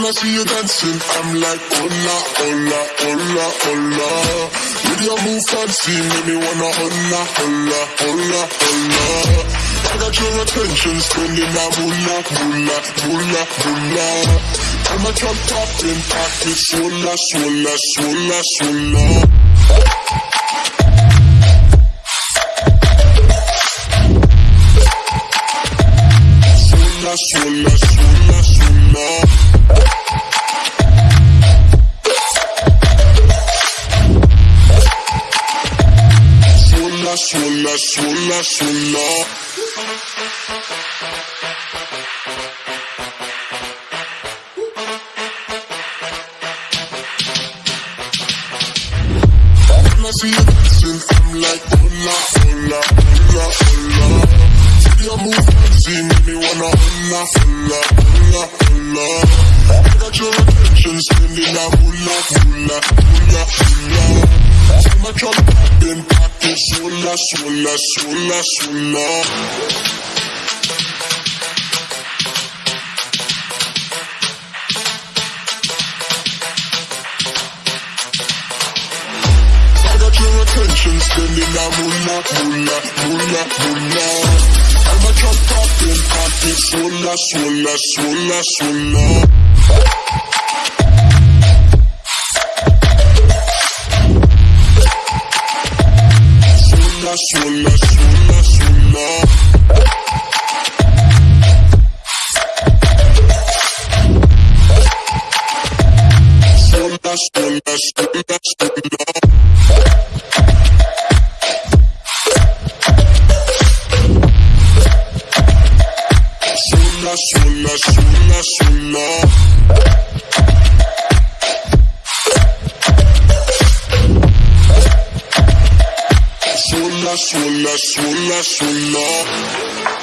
When I see you dancing, I'm like, hola, hola, hola, hola. With your move fancy, make me wanna hola, hola, hola, hola. I got your attention, spending that moolah, moolah, moolah, moolah. I'm a drop popping, pocket, swola, swola, swola, swola. Swola. When I see you dancing, I'm like, me wanna. I got your attention, spending that oh, moolah, oh, moolah, oh, moolah, moolah. See my drum popping, pocket, I got your attention, spending that moolah, moolah, moolah. I'm a drop popping, pocket, sola, sola, sola, sola. Sola, sola, sola, sola. Sola, sola, sola, sola. sola, sola, sola, sola.